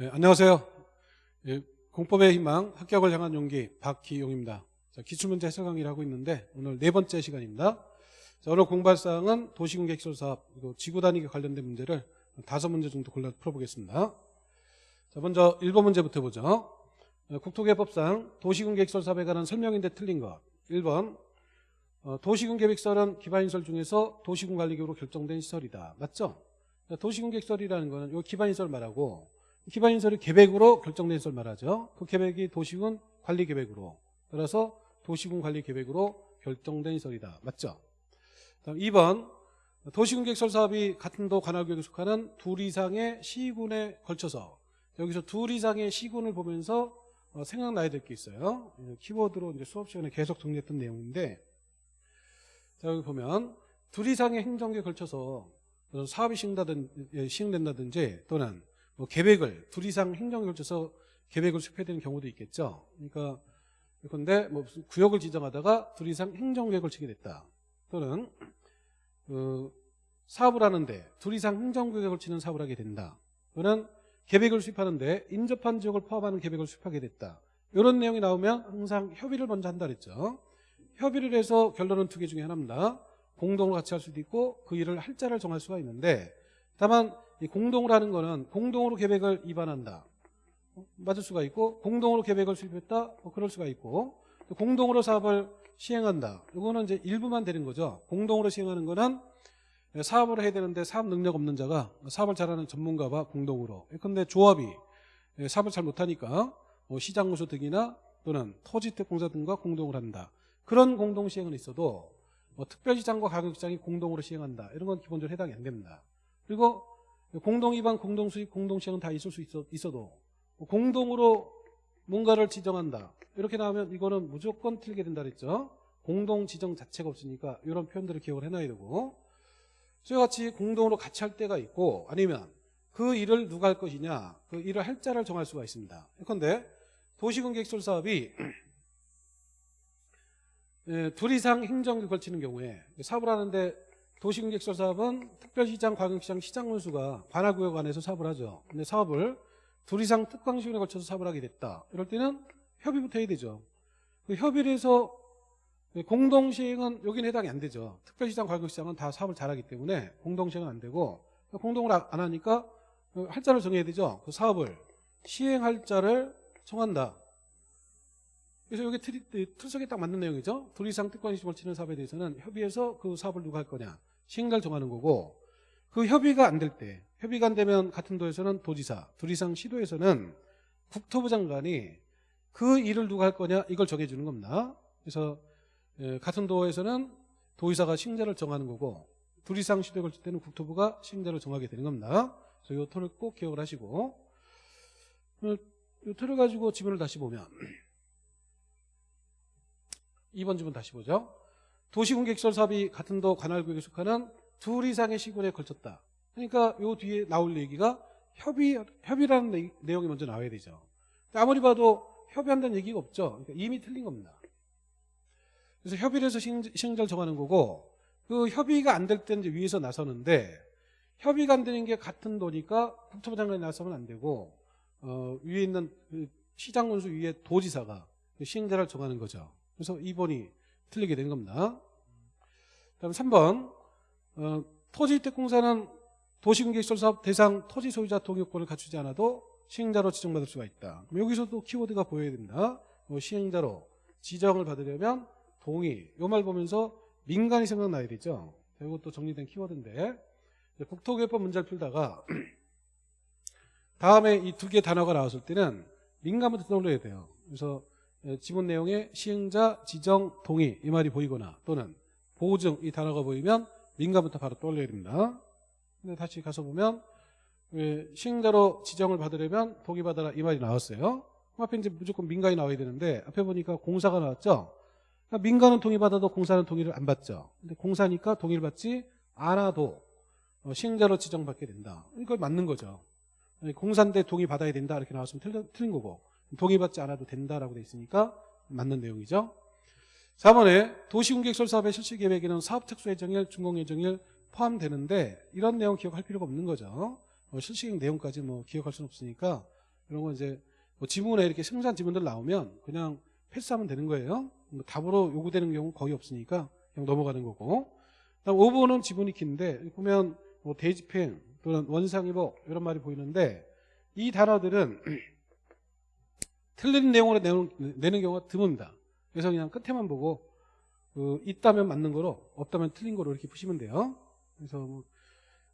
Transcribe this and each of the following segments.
네, 안녕하세요. 예, 공법의 희망 합격을 향한 용기 박기용입니다. 자, 기출문제 해설 강의를 하고 있는데 오늘 네 번째 시간입니다. 자, 오늘 공부할 사항은 도시공개시설 사업 그리고 지구 단위에 관련된 문제를 다섯 문제 정도 골라 풀어보겠습니다. 자, 먼저 1번 문제부터 보죠. 어, 국토개법상 도시공개시설 사업에 관한 설명인데 틀린 것. 1번 어, 도시군계획설은 기반시설 중에서 도시군관리局으로 결정된 시설이다. 맞죠? 도시군계획설이라는 거는 요 기반시설 말하고 기반시설이 계획으로 결정된 시설 말하죠. 그 계획이 도시군 관리 계획으로 따라서 도시군 관리 계획으로 결정된 시설이다. 맞죠? 다음 2번 도시군 계획설 사업이 같은 도 관할구역에 속하는 둘 이상의 시군에 걸쳐서 여기서 둘 이상의 시군을 보면서 어, 생각나야 될 게 있어요. 키워드로 이제 수업 시간에 계속 정리했던 내용인데 자 여기 보면 둘 이상의 행정기에 걸쳐서 사업이 시행된다든지, 시행된다든지 또는 뭐 계획을 둘 이상 행정에 걸쳐서 계획을 수립해야 되는 경우도 있겠죠. 그러니까 그런데 뭐 구역을 지정하다가 둘 이상 행정계획을 치게 됐다. 또는 그 사업을 하는데 둘 이상 행정계획을 치는 사업을 하게 된다. 또는 계획을 수립하는데 인접한 지역을 포함하는 계획을 수립하게 됐다. 이런 내용이 나오면 항상 협의를 먼저 한다 그랬죠. 협의를 해서 결론은 두 개 중에 하나입니다. 공동으로 같이 할 수도 있고 그 일을 할 자를 정할 수가 있는데 다만 이 공동으로 하는 거는 공동으로 계획을 입안한다. 어, 맞을 수가 있고 공동으로 계획을 수립했다. 뭐 그럴 수가 있고 공동으로 사업을 시행한다. 이거는 이제 일부만 되는 거죠. 공동으로 시행하는 거는 사업을 해야 되는데 사업 능력 없는 자가 사업을 잘하는 전문가와 공동으로. 근데 조합이 사업을 잘 못하니까 뭐 시장무소 등이나 또는 토지특공사 등과 공동을 한다. 그런 공동 시행은 있어도 뭐 특별시장과 가격시장이 공동으로 시행한다. 이런 건 기본적으로 해당이 안 됩니다. 그리고 공동 위반, 공동 수입, 공동 시행은 다 있을 수 있어, 도 공동으로 뭔가를 지정한다. 이렇게 나오면 이거는 무조건 틀게 된다 그랬죠. 공동 지정 자체가 없으니까 이런 표현들을 기억을 해놔야 되고 저와 같이 공동으로 같이 할 때가 있고 아니면 그 일을 누가 할 것이냐 그 일을 할 자를 정할 수가 있습니다. 그런데 도시공개시설 사업이 예, 둘 이상 행정에 걸치는 경우에 사업을 하는데 도시공개시설 사업은 특별시장, 과경시장, 시장군수가 관할구역 안에서 사업을 하죠. 근데 사업을 둘 이상 특광시군에 걸쳐서 사업을 하게 됐다. 이럴 때는 협의부터 해야 되죠. 그 협의를 해서 공동시행은 여기는 해당이 안 되죠. 특별시장, 과경시장은 다 사업을 잘하기 때문에 공동시행은 안 되고 공동을 안 하니까 할자를 정해야 되죠. 그 사업을 시행할 자를 정한다. 그래서 여기 틀, 틀석에 딱 맞는 내용이죠. 둘 이상 특권이 걸치는 사업에 대해서는 협의해서 그 사업을 누가 할 거냐. 시행자를 정하는 거고 그 협의가 안 될 때 협의가 안 되면 같은 도에서는 도지사 둘 이상 시도에서는 국토부 장관이 그 일을 누가 할 거냐 이걸 정해주는 겁니다. 그래서 같은 도에서는 도의사가 시행자를 정하는 거고 둘 이상 시도에 걸칠 때는 국토부가 시행자를 정하게 되는 겁니다. 그래서 이 틀을 꼭 기억을 하시고 이 틀을 가지고 지문을 다시 보면 2번 지문 다시 보죠. 도시공개시설 사업이 같은 도 관할구역에 속하는 둘 이상의 시군에 걸쳤다. 그러니까 요 뒤에 나올 얘기가 협의, 협의라는 내용이 먼저 나와야 되죠. 아무리 봐도 협의한다는 얘기가 없죠. 그러니까 이미 틀린 겁니다. 그래서 협의를 해서 시행자를 정하는 거고 그 협의가 안 될 때는 위에서 나서는데 협의가 안 되는 게 같은 도니까 국토부 장관이 나서면 안 되고 어, 위에 있는 그 시장군수 위에 도지사가 그 시행자를 정하는 거죠. 그래서 2번이 틀리게 된 겁니다. 다음 3번 어, 토지주택공사는 도시공개시설 사업 대상 토지 소유자 동의권을 갖추지 않아도 시행자로 지정받을 수가 있다. 여기서도 키워드가 보여야 됩니다. 뭐 시행자로 지정을 받으려면 동의 요말 보면서 민간이 생각나야 되죠. 이것도 정리된 키워드인데 국토개법 문제를 풀다가 다음에 이 두 개 단어가 나왔을 때는 민간부터 떠올려야 돼요. 그래서 예, 지문 내용에 시행자 지정 동의 이 말이 보이거나 또는 보증 이 단어가 보이면 민간부터 바로 떠올려야 됩니다. 근데 다시 가서 보면 예, 시행자로 지정을 받으려면 동의받아라 이 말이 나왔어요. 앞에 이제 무조건 민간이 나와야 되는데 앞에 보니까 공사가 나왔죠. 그러니까 민간은 동의받아도 공사는 동의를 안 받죠. 근데 공사니까 동의를 받지 않아도 어, 시행자로 지정받게 된다. 이걸 맞는 거죠. 공사인데 동의 받아야 된다 이렇게 나왔으면 틀린 거고 동의받지 않아도 된다라고 돼 있으니까 맞는 내용이죠. 4번에 도시공개시설 사업의 실시계획에는 사업특수 예정일, 준공 예정일 포함되는데 이런 내용 기억할 필요가 없는 거죠. 어, 실시계획 내용까지 뭐 기억할 수는 없으니까 이런 거 이제 뭐 지문에 이렇게 생산 지문들 나오면 그냥 패스하면 되는 거예요. 뭐 답으로 요구되는 경우 거의 없으니까 그냥 넘어가는 거고. 그다음 5번은 지문이 긴데 보면 뭐 대집행 또는 원상이복 이런 말이 보이는데 이 단어들은 틀린 내용으로 내는, 내는 경우가 드뭅니다. 그래서 그냥 끝에만 보고 그 있다면 맞는 거로 없다면 틀린 거로 이렇게 푸시면 돼요. 그래서 뭐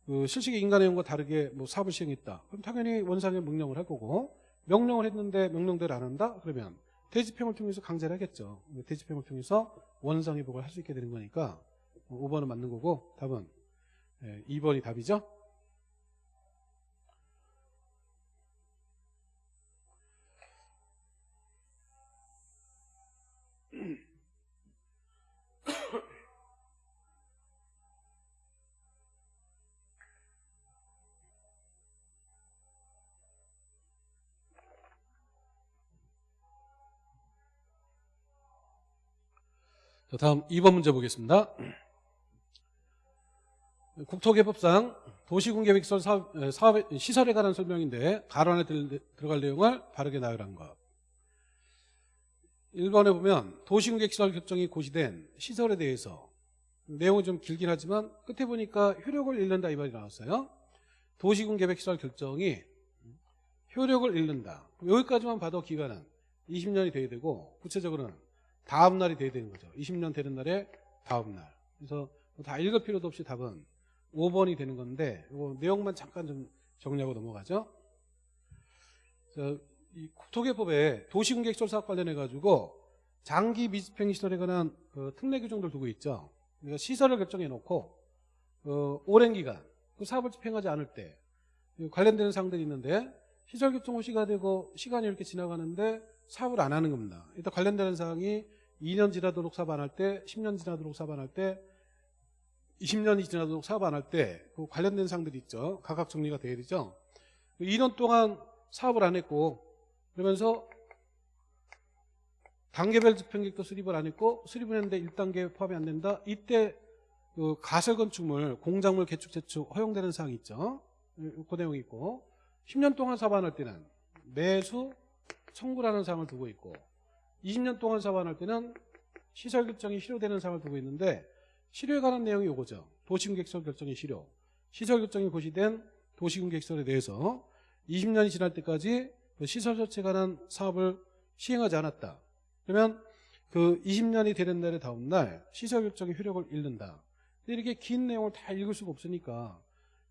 그 실식의 인간 내용과 다르게 뭐 사업을 시행했다. 그럼 당연히 원상의 명령을 할 거고 명령을 했는데 명령대로 안 한다? 그러면 대집행을 통해서 강제를 하겠죠. 대집행을 통해서 원상 회복을 할 수 있게 되는 거니까 5번은 맞는 거고 답은 2번이 답이죠. 자, 다음 2번 문제 보겠습니다. 국토개법상 도시군계획설 사업, 에, 사업의 시설에 관한 설명인데 들, 들어갈 내용을 바르게 나열한 것. 1번에 보면 도시군계획시설 결정이 고시된 시설에 대해서 내용은 좀 길긴 하지만 끝에 보니까 효력을 잃는다 이 말이 나왔어요. 도시군계획시설 결정이 효력을 잃는다. 여기까지만 봐도 기간은 20년이 돼야 되고 구체적으로는 다음 날이 돼야 되는 거죠. 20년 되는 날에 다음 날. 그래서 다 읽을 필요도 없이 답은 5번이 되는 건데 이거 내용만 잠깐 좀 정리하고 넘어가죠. 자, 이 국토개법에 도시공객설 사업 관련해 가지고 장기 미집행 시설에 관한 그 특례 규정들 두고 있죠. 그러니까 시설을 결정해 놓고 어, 오랜 기간 그 사업을 집행하지 않을 때 관련되는 사항들이 있는데 시설 결정 호시가 되고 시간이 이렇게 지나가는데 사업을 안 하는 겁니다. 일단 관련되는 사항이 2년 지나도록 사업 안 할 때, 10년 지나도록 사업 안 할 때, 20년이 지나도록 사업 안 할 때, 그 관련된 사항들이 있죠. 각각 정리가 돼야 되죠. 2년 동안 사업을 안 했고, 그러면서 단계별 집행객도 수립을 안 했고, 수립을 했는데 1단계 포함이 안 된다. 이때 그 가설 건축물, 공작물 개축 재축 허용되는 사항이 있죠. 그 내용이 있고, 10년 동안 사업 안 할 때는 매수 청구라는 사항을 두고 있고 20년 동안 사업할 때는 시설 결정이 실효되는 사항을 두고 있는데 실효에 관한 내용이 이거죠. 도시군객설 결정이 실효. 시설 결정이 고시된 도시군객설에 대해서 20년이 지날 때까지 그 시설 설치에 관한 사업을 시행하지 않았다. 그러면 그 20년이 되는 날의 다음 날 시설 결정의 효력을 잃는다. 이렇게 긴 내용을 다 읽을 수가 없으니까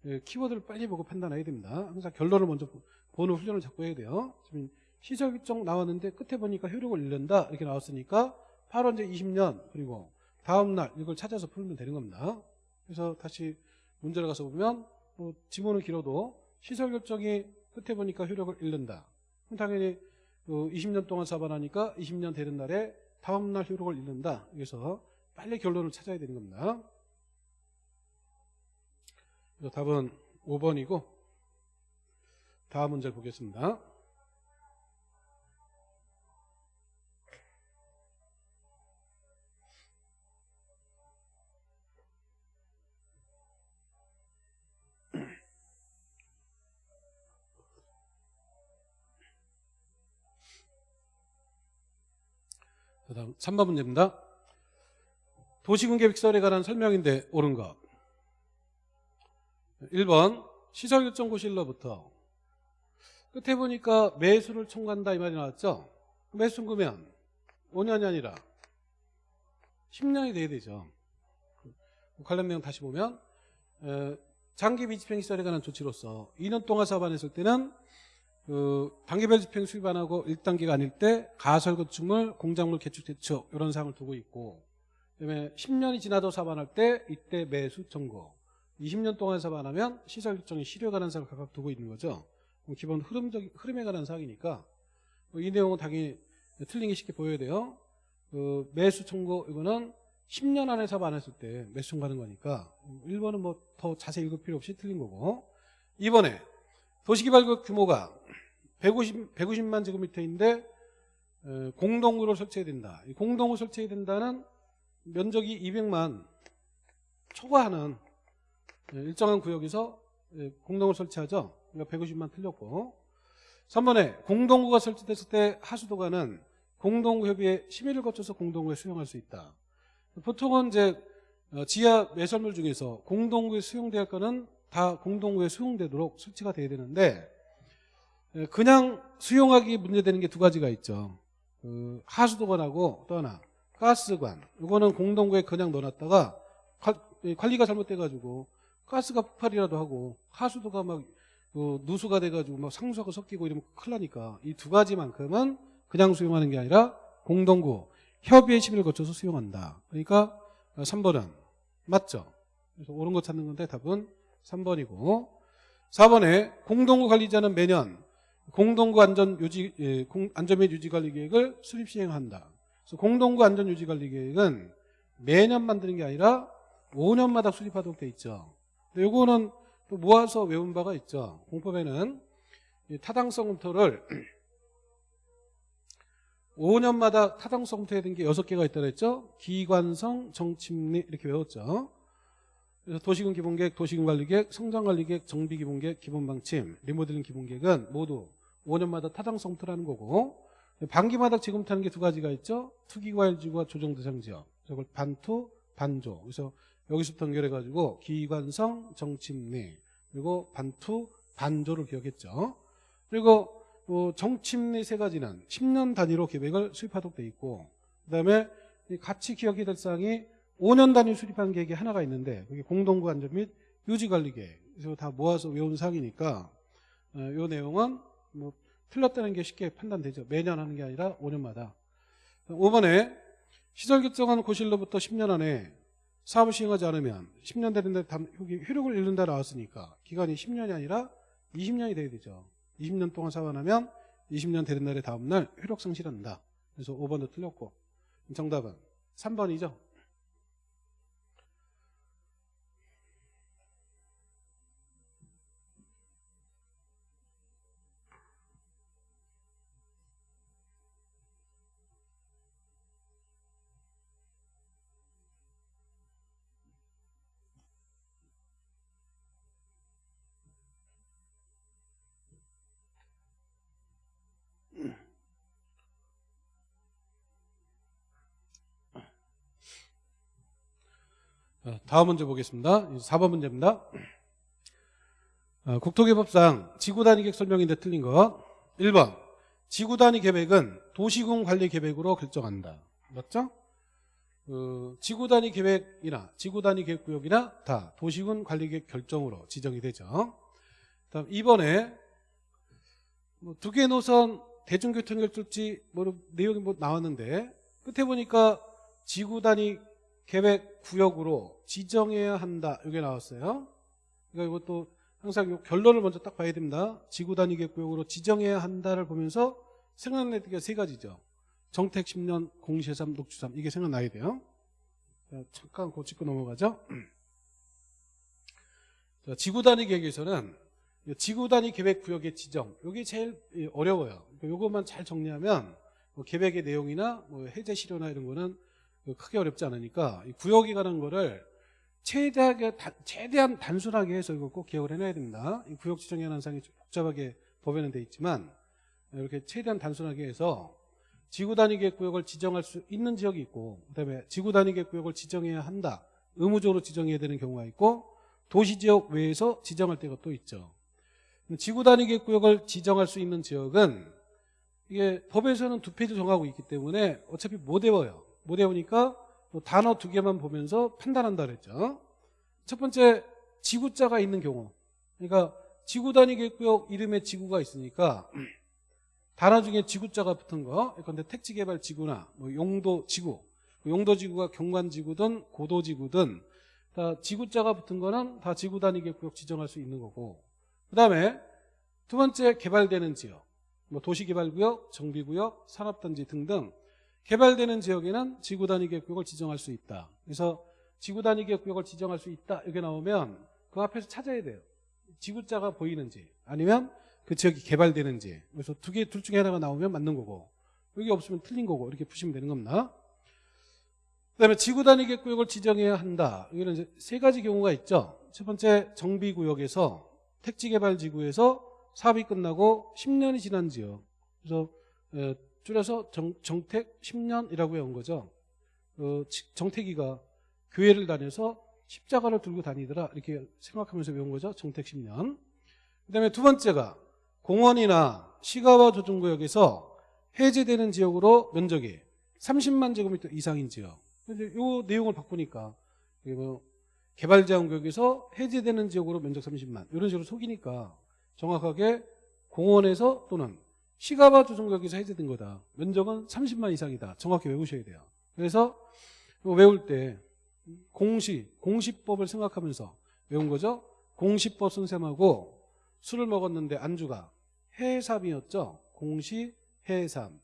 예, 키워드를 빨리 보고 판단해야 됩니다. 항상 결론을 먼저 보는 훈련을 자꾸 해야 돼요. 지금 시설 결정 나왔는데 끝에 보니까 효력을 잃는다 이렇게 나왔으니까 바로 이제 20년 그리고 다음 날 이걸 찾아서 풀면 되는 겁니다. 그래서 다시 문제를 가서 보면 뭐 지문은 길어도 시설 결정이 끝에 보니까 효력을 잃는다. 그럼 당연히 그 20년 동안 사반하니까 20년 되는 날에 다음 날 효력을 잃는다. 그래서 빨리 결론을 찾아야 되는 겁니다. 그래서 답은 5번이고 다음 문제를 보겠습니다. 3번 문제입니다. 도시군계획설에 관한 설명인데 옳은 것. 1번 시설결정고실로부터 끝에 보니까 매수를 청구한다 이 말이 나왔죠. 매수 청구면 5년이 아니라 10년이 돼야 되죠. 관련 내용 다시 보면 장기 미집행 시설에 관한 조치로서 2년 동안 사업 안 했을 때는 그 단계별 집행 수립 안 하고 1단계가 아닐 때 가설 건축물, 공작물 개축 대처 이런 사항을 두고 있고 그다음에 10년이 지나도 사업 안할때 이때 매수 청구 20년 동안 사업 안 하면 시설 결정이 실효에 관한 사항을 각각 두고 있는 거죠. 기본 흐름적 흐름에 관한 사항이니까 뭐이 내용은 당연히 틀린 게 쉽게 보여야 돼요. 그 매수 청구 이거는 10년 안에 사업 안 했을 때 매수 청구하는 거니까 1번은 뭐 더 자세히 읽을 필요 없이 틀린 거고 2번에 도시개발구역 규모가 150, 150만 제곱미터인데 공동구를 설치해야 된다. 공동구 설치해야 된다는 면적이 200만 초과하는 일정한 구역에서 공동을 설치하죠. 그러니까 150만 틀렸고 3번에 공동구가 설치됐을 때 하수도가는 공동구 협의회 심의를 거쳐서 공동구에 수용할 수 있다. 보통은 이제 어, 지하 매설물 중에서 공동구에 수용될 거는 다 공동구에 수용되도록 설치가 돼야 되는데 에, 그냥 수용하기 문제되는 게 두 가지가 있죠. 그 하수도관하고 또 하나 가스관. 이거는 공동구에 그냥 넣어놨다가 관리가 잘못돼가지고 가스가 폭발이라도 하고 하수도가 막그 누수가 돼가지고 막 상수하고 섞이고 이러면 큰일 나니까 이 두 가지만큼은 그냥 수용하는 게 아니라 공동구 협의회 심의를 거쳐서 수용한다. 그러니까 3번은 맞죠? 그래서 옳은 거 찾는 건데 답은 3번이고 4번에 공동구 관리자는 매년 공동구 안전 유지 예, 공- 안전 및 유지 관리 계획을 수립 시행한다. 그래서 공동구 안전 유지 관리 계획은 매년 만드는 게 아니라 5년마다 수립하도록 돼 있죠. 근데 요거는 또 모아서 외운 바가 있죠. 공법에는 이 타당성 검토를 5년마다 타당성 검토해야 되는 게 6개가 있다 그랬죠. 기관성, 정침리 이렇게 외웠죠. 그래서 도시군 기본계획, 도시군 관리계획, 성장관리계획, 정비기본계획, 기본방침, 리모델링 기본계획은 모두 5년마다 타당성 검토라는 거고 반기마다 지금부터 하는 게 두 가지가 있죠. 투기과일지구와 조정대상지역. 저걸 반투, 반조. 그래서 여기서부터 연결해가지고 기관성, 정침리 그리고 반투, 반조를 기억했죠. 그리고 뭐 정침리 세 가지는 10년 단위로 계획을 수립하도록 돼 있고 그 다음에 이 같이 기억해야 될 사항이 5년 단위 수립하는 계획이 하나가 있는데 그게 공동구 안전 및 유지 관리 계획. 그래서 다 모아서 외운 사항이니까 어, 이 내용은 뭐 틀렸다는 게 쉽게 판단되죠. 매년 하는 게 아니라 5년마다. 5번에 시설 결정한 고실로부터 10년 안에 사업을 시행하지 않으면 10년 되는데 효력을 잃는다 나왔으니까 기간이 10년이 아니라 20년이 돼야 되죠. 20년 동안 사업을 하면 20년 되는 날의 다음 날 효력 상실한다. 그래서 5번도 틀렸고 정답은 3번이죠. 다음 문제 보겠습니다. 4번 문제입니다. 어, 국토개법상 지구단위 계획 설명인데 틀린 거. 1번. 지구단위 계획은 도시군 관리 계획으로 결정한다. 맞죠? 그 지구단위 계획이나 지구단위 계획구역이나 다 도시군 관리 계획 결정으로 지정이 되죠. 다음 2번에 뭐 두 개 노선 대중교통 결정지 뭐 내용이 뭐 나왔는데 끝에 보니까 지구단위 계획 구역으로 지정해야 한다. 이게 나왔어요. 그러니까 이것도 항상 이 결론을 먼저 딱 봐야 됩니다. 지구 단위 계획 구역으로 지정해야 한다를 보면서 생각나는 게 세 가지죠. 정택 10년, 공시해삼, 녹주삼 이게 생각나야 돼요. 자, 잠깐 고치고 넘어가죠. 자, 지구 단위 계획에서는 지구 단위 계획 구역의 지정 이게 제일 어려워요. 이것만 잘 정리하면 뭐 계획의 내용이나 뭐 해제 실효나 이런 거는 크게 어렵지 않으니까 관한 거를 최대하게 다- 최대한 단순하게 해서 이거 꼭 기억을 해놔야 됩니다. 이 구역 사항이 좀 복잡하게 법에는 돼 있지만 이렇게 최대한 단순하게 해서 지구 단위 계획 구역을 지정할 수 있는 지역이 있고 그다음에 지구 단위 계획 구역을 지정해야 한다. 의무적으로 지정해야 되는 경우가 있고 도시 지역 외에서 지정할 때가 또 있죠. 지구 단위 계획 구역을 지정할 수 있는 지역은 이게 법에서는 두 페이지 정하고 있기 때문에 어차피 못 외워요. 못 외우니까 뭐 단어 두 개만 보면서 판단한다 그랬죠. 첫 번째 지구자가 있는 경우. 그러니까 지구 단위 계획구역 이름에 지구가 있으니까 단어 중에 지구자가 붙은 거. 근데 택지개발 지구나 뭐 용도 지구. 용도 지구가 경관 지구든 고도 지구든 다 지구자가 붙은 거는 다 지구 단위 계획구역 지정할 수 있는 거고. 그 다음에 두 번째 개발되는 지역. 뭐 도시개발구역, 정비구역, 산업단지 등등 개발되는 지역에는 지구 단위 계획구역을 지정할 수 있다. 그래서 지구 단위 계획구역을 지정할 수 있다 이렇게 나오면 그 앞에서 찾아야 돼요. 지구자가 보이는지 아니면 그 지역이 개발되는지. 그래서 두 개 둘 중에 하나가 나오면 맞는 거고 여기 없으면 틀린 거고 이렇게 푸시면 되는 겁니다. 그다음에 지구 단위 계획구역을 지정해야 한다. 여기는 이제 세 가지 경우가 있죠. 첫 번째 정비구역에서 택지개발지구에서 사업이 끝나고 10년이 지난 지역. 그래서 에, 줄여서 정, 정택 10년이라고 외운 거죠. 어, 지- 정택이가 교회를 다녀서 십자가를 들고 다니더라 이렇게 생각하면서 외운 거죠. 정택 10년. 그 다음에 두 번째가 공원이나 시가와 조정구역에서 해제되는 지역으로 면적이 30만 제곱미터 이상인 지역. 근데 요 내용을 바꾸니까 뭐 개발제한구역에서 해제되는 지역으로 면적 30만 이런 식으로 속이니까 정확하게 공원에서 또는 시가바 조정구역에서 해제된 거다. 면적은 30만 이상이다. 정확히 외우셔야 돼요. 그래서 외울 때 공시, 공시법을 생각하면서 외운 거죠. 공시법 선생하고 술을 먹었는데 안주가 해삼이었죠. 공시, 해삼.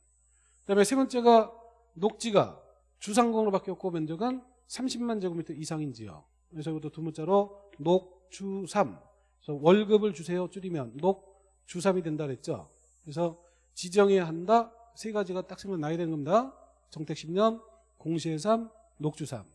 그다음에 세 번째가 녹지가 주상공으로 바뀌었고 면적은 30만 제곱미터 이상인 지역. 그래서 이것도 두 문자로 녹주삼. 그래서 월급을 주세요 줄이면 녹주삼이 된다 그랬죠. 그래서 지정해야 한다. 세 가지가 딱 생각나야 되는 겁니다. 정택 10년, 공시해삼, 녹주삼.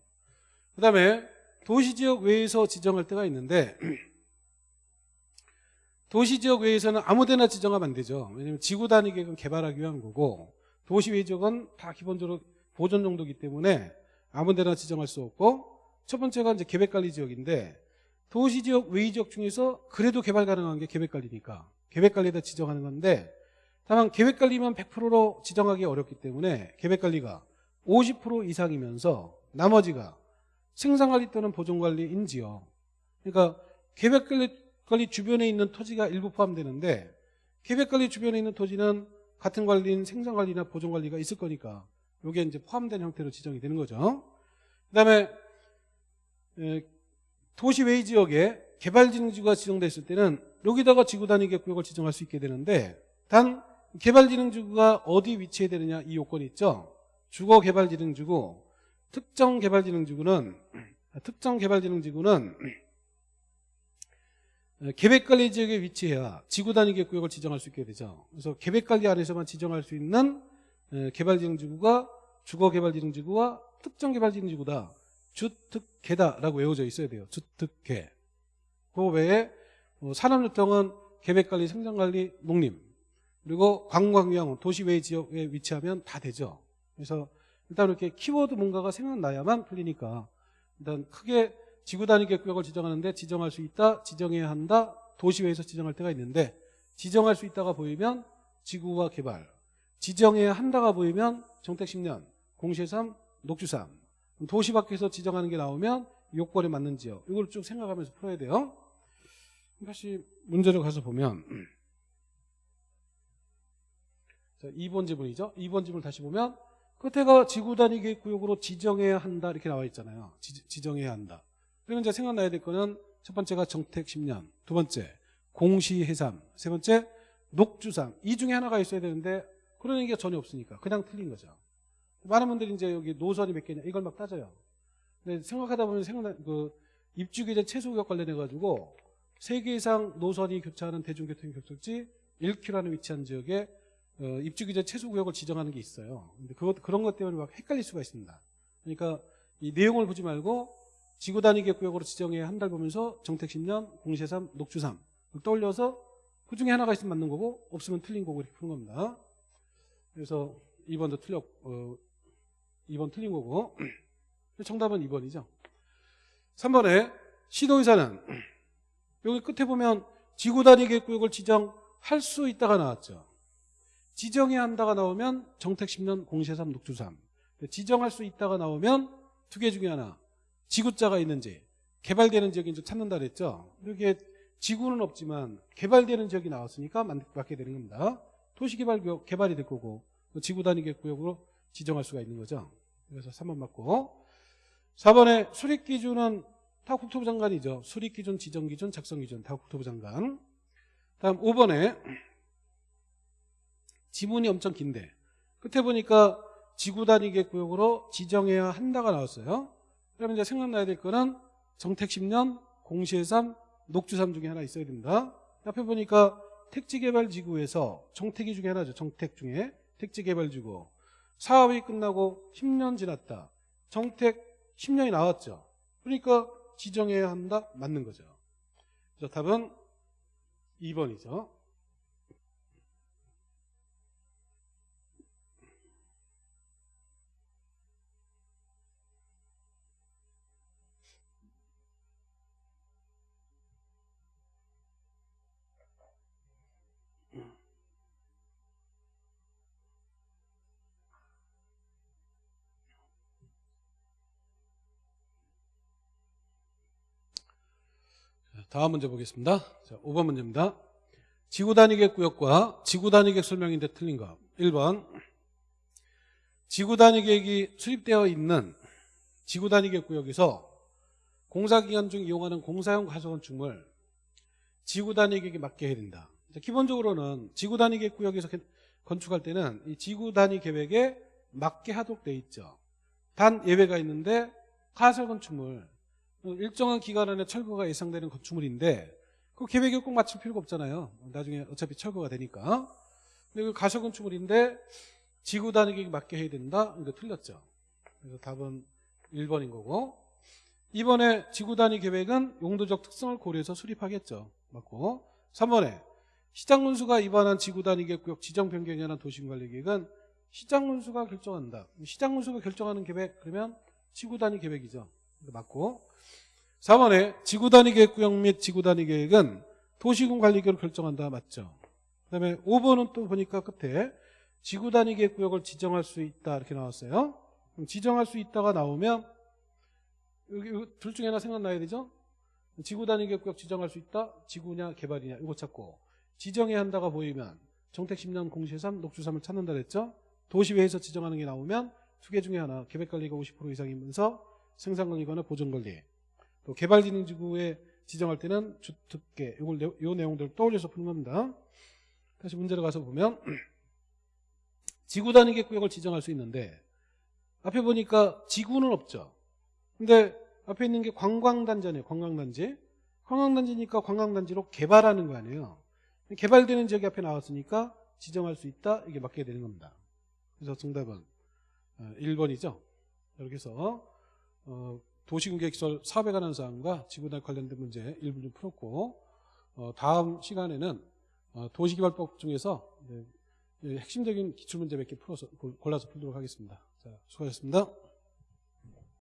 그 다음에 도시지역 외에서 지정할 때가 있는데 도시지역 외에서는 아무데나 지정하면 안 되죠. 왜냐하면 지구 단위 계획은 개발하기 위한 거고 도시 외 지역은 다 기본적으로 보존 정도이기 때문에 아무데나 지정할 수 없고 첫 번째가 이제 계획관리 지역인데 도시지역 외 지역 중에서 그래도 개발 가능한 게 계획관리니까 계획관리에다 지정하는 건데 다만 계획관리만 100%로 지정하기 어렵기 때문에 계획관리가 50% 이상이면서 나머지가 생산관리 또는 보존관리인 지역 그러니까 계획관리 주변에 있는 토지가 일부 포함되는데 계획관리 주변에 있는 토지는 같은 관리인 생산관리나 보존관리가 있을 거니까 이게 이제 포함된 형태로 지정이 되는 거죠. 그 다음에 에, 도시 외 지역에 개발진흥지구가 지정됐을 때는 여기다가 지구 단위 구역을 지정할 수 있게 되는데 단 개발진흥지구가 어디 위치해 되느냐 이 요건이 있죠. 주거 개발진흥지구, 특정 개발진흥지구는 특정 개발진흥지구는 에, 계획관리 지역에 위치해야 지구 단위 구역을 지정할 수 있게 되죠. 그래서 계획관리 안에서만 지정할 수 있는 에, 개발진흥지구가 주거개발진흥지구와 특정개발진흥지구다. 주특계다라고 외워져 있어야 돼요. 주특계. 그 외에 어, 산업유통은 계획관리, 생산관리, 농림 그리고 관광위항, 도시 외 지역에 위치하면 다 되죠. 그래서 일단 이렇게 키워드 뭔가가 생각나야만 풀리니까 일단 크게 지구 단위 구역을 지정하는데 지정할 수 있다, 지정해야 한다, 도시외에서 지정할 때가 있는데 지정할 수 있다가 보이면 지구와 개발, 지정해야 한다가 보이면 정택 10년, 공시 3, 녹주 3. 도시 밖에서 지정하는 게 나오면 요건에 맞는 지역. 이걸 쭉 생각하면서 풀어야 돼요. 다시 문제로 가서 보면 자, 2번 지문이죠. 2번 지문 다시 보면 끝에가 지구 단위 계획 구역으로 지정해야 한다 이렇게 나와 있잖아요. 지, 정해야 한다. 그러면 이제 생각나야 될 거는 첫 번째가 정택 10년, 두 번째 공시 해삼, 세 번째 녹주삼. 이 중에 하나가 있어야 되는데 그런 얘기가 전혀 없으니까 그냥 틀린 거죠. 많은 분들이 이제 여기 노선이 몇 개냐 이걸 막 따져요. 근데 생각하다 보면 생각나 그 입주기재 최소구역 관련해 가지고 세개 이상 노선이 교차하는 대중교통 교통지 1km라는 위치한 지역에 어, 입주기재 최소 구역을 지정하는 게 있어요. 근데 그것 그런 것 때문에 막 헷갈릴 수가 있습니다. 그러니까 이 내용을 보지 말고 지구 단위 계획구역으로 지정해야 한 달 보면서 정택 10년, 공시삼, 녹주삼 떠올려서 그 중에 하나가 있으면 맞는 거고 없으면 틀린 거고 이렇게 푸는 겁니다. 그래서 2번도 틀렸 어, 2번 틀린 거고 정답은 2번이죠. 3번에 시도의사는 여기 끝에 보면 지구 단위 계획구역을 지정할 수 있다가 나왔죠. 지정해야 한다가 나오면 정택 10년 공시삼 녹주삼 지정할 수 있다가 나오면 두 개 중에 하나 지구자가 있는지 개발되는 지역인지 찾는다 그랬죠. 이렇게 지구는 없지만 개발되는 지역이 나왔으니까 맞게 되는 겁니다. 도시개발구역 개발이 될 거고 지구 단위 계획구역으로 지정할 수가 있는 거죠. 그래서 3번 맞고 4번에 수립 기준은 다 국토부 장관이죠. 수립기준, 지정기준, 작성기준 다 국토부 장관. 다음 5번에 지문이 엄청 긴데 끝에 보니까 지구 단위 계획구역으로 지정해야 한다가 나왔어요. 그러면 이제 생각나야 될 거는 정택 10년, 공시해삼, 녹주삼 중에 하나 있어야 됩니다. 옆에 보니까 택지개발지구에서 정택이 중에 하나죠. 정택 중에 택지개발지구 사업이 끝나고 10년 지났다. 정택 10년이 나왔죠. 그러니까 지정해야 한다. 맞는 거죠. 그래서 답은 2번이죠. 다음 문제 보겠습니다. 자, 5번 문제입니다. 지구 단위계 구역과 지구 단위계 설명인데 틀린 거. 1번. 지구 단위계획이 수립되어 있는 지구 단위계 구역에서 공사 기간 중 이용하는 공사용 가설 건축물 지구 단위계획에 맞게 해야 된다. 자, 기본적으로는 지구 단위계획 구역에서 개- 건축할 때는 이 지구 단위 계획에 맞게 하도록 돼 있죠. 단 예외가 있는데 가설 건축물 일정한 기간 안에 철거가 예상되는 건축물인데 그 계획에 꼭 맞출 필요가 없잖아요. 나중에 어차피 철거가 되니까. 근데 그 가설 건축물인데 지구 단위계획에 맞게 해야 된다. 이거 틀렸죠. 그래서 답은 1번인 거고. 이번에 지구 단위 계획은 용도적 특성을 고려해서 수립하겠죠. 맞고. 3번에 시장 군수가 입안한 지구 단위 계획 지정 변경에 관한 도시관리 계획은 시장 군수가 결정한다. 시장 군수가 결정하는 계획 그러면 지구 단위 계획이죠. 맞고. 4번에 지구 단위 계획 구역 및 지구 단위 계획은 도시군 관리계획을 결정한다. 맞죠. 그다음에 5번은 또 보니까 끝에 지구 단위 계획 구역을 지정할 수 있다 이렇게 나왔어요. 지정할 수 있다가 나오면 여기 둘 중에 하나 생각나야 되죠? 지구 단위 계획 구역 지정할 수 있다. 지구냐 개발이냐 이거 찾고 지정해야 한다가 보이면 정택 10년 공시 3 녹주 3을 찾는다 그랬죠? 도시회에서 지정하는 게 나오면 두 개 중에 하나 계획관리가 50% 이상이면서 생산관리거나 보존관리 또 개발진흥지구에 지정할 때는 주특계 이걸 내- 요 내용들을 떠올려서 푸는 겁니다. 다시 문제로 가서 보면 지구 단위 계획구역을 지정할 수 있는데 앞에 보니까 지구는 없죠. 근데 앞에 있는 게 관광단지네요. 관광단지. 관광단지니까 관광단지로 개발하는 거 아니에요. 개발되는 지역이 앞에 나왔으니까 지정할 수 있다. 이게 맞게 되는 겁니다. 그래서 정답은 어, 1번이죠. 이렇게 해서 어, 도시군계획설 사업에 관한 사항과 지구단 관련된 문제 일부 좀 풀었고 어, 다음 시간에는 어, 도시개발법 중에서 핵심적인 기출문제 몇 개 풀어서 골- 골라서 풀도록 하겠습니다. 자, 수고하셨습니다.